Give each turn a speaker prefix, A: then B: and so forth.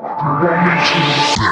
A: You me to?